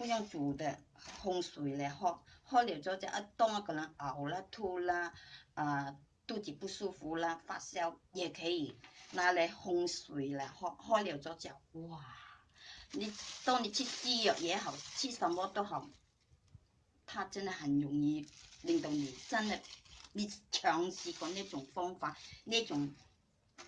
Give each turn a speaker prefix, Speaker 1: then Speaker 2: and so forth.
Speaker 1: 不用煮的，冲水嘞，喝喝了之后，一当一个人呕啦、吐啦，啊，肚子不舒服啦、发烧也可以拿来冲水嘞，喝喝了之后，哇！你当你吃西药也好，吃什么都好，它真的很容易令到你真的你尝试过呢种方法，呢种。